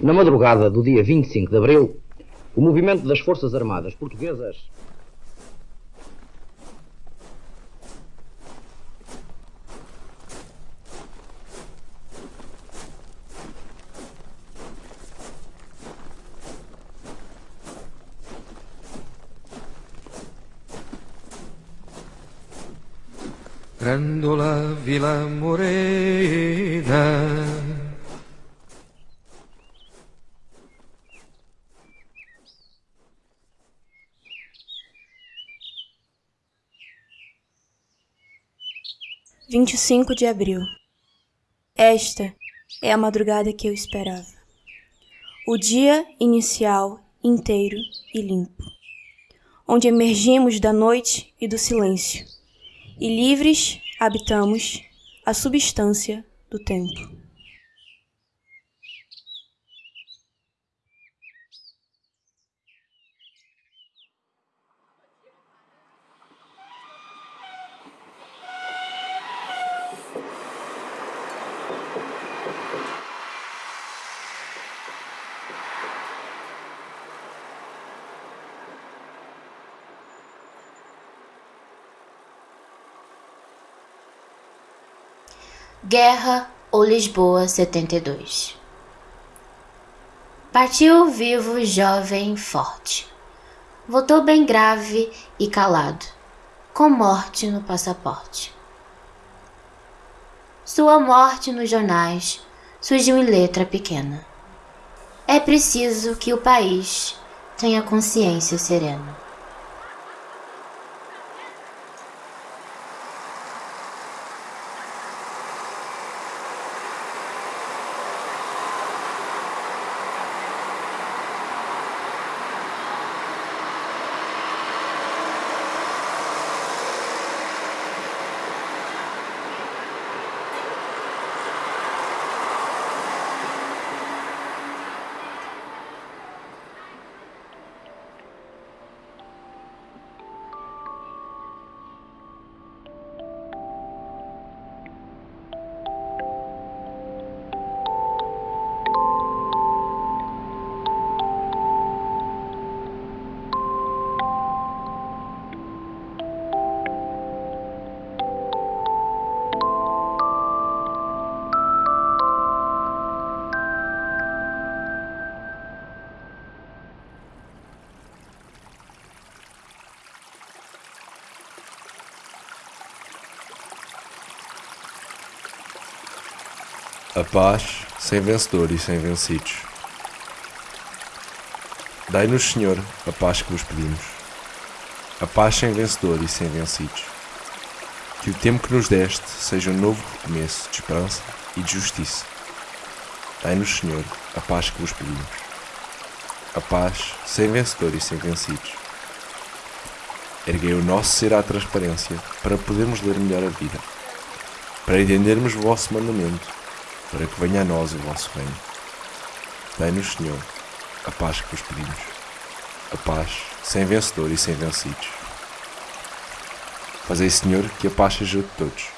Na madrugada do dia 25 de abril, o movimento das Forças Armadas Portuguesas Grandola Vila Morena Vinte e cinco de abril. Esta é a madrugada que eu esperava. O dia inicial inteiro e limpo, onde emergimos da noite e do silêncio e livres habitamos a substância do tempo. Guerra ou Lisboa 72 Partiu vivo, jovem, forte. Voltou bem grave e calado, com morte no passaporte. Sua morte nos jornais surgiu em letra pequena. É preciso que o país tenha consciência serena. A paz sem vencedor e sem vencidos. Dai-nos, Senhor, a paz que vos pedimos. A paz sem vencedor e sem vencidos. Que o tempo que nos deste seja um novo recomeço de esperança e de justiça. Dai-nos, Senhor, a paz que vos pedimos. A paz sem vencedor e sem vencidos. Erguei o nosso ser à transparência para podermos ler melhor a vida, para entendermos o vosso mandamento para que venha a nós o vosso reino. Dai-nos, Senhor, a paz que vos pedimos, a paz sem vencedor e sem vencidos. Fazei, Senhor, que a paz seja de todos.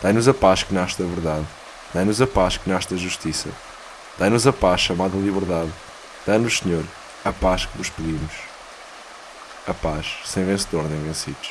Dai-nos a paz que nasce da verdade. Dai-nos a paz que nasce da justiça. Dai-nos a paz chamada liberdade. Dai-nos, Senhor, a paz que vos pedimos. A paz sem vencedor nem vencidos.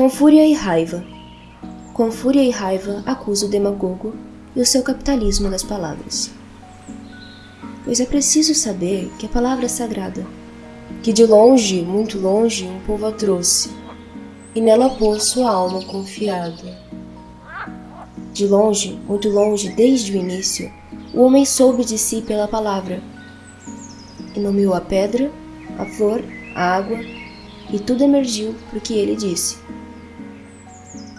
Com fúria e raiva. Com fúria e raiva acuso o demagogo e o seu capitalismo das palavras. Pois é preciso saber que a palavra é sagrada, que de longe, muito longe, um povo a trouxe, e nela pôs sua alma confiada. De longe, muito longe, desde o início, o homem soube de si pela palavra, e nomeou a pedra, a flor, a água, e tudo emergiu porque ele disse.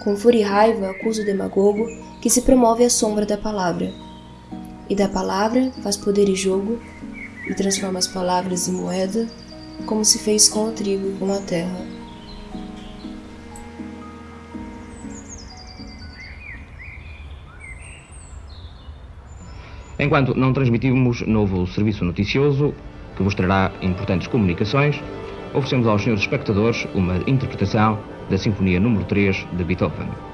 Com fúria e raiva acusa o demagogo que se promove à sombra da palavra. E da palavra faz poder e jogo, e transforma as palavras em moeda, como se fez com o trigo e com a terra. Enquanto não transmitimos novo serviço noticioso que vos trará importantes comunicações, oferecemos aos senhores espectadores uma interpretação da Sinfonia número 3 de Beethoven.